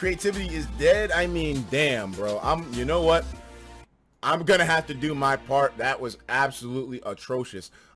creativity is dead, I mean, damn, bro. I'm, you know what? I'm gonna have to do my part. That was absolutely atrocious.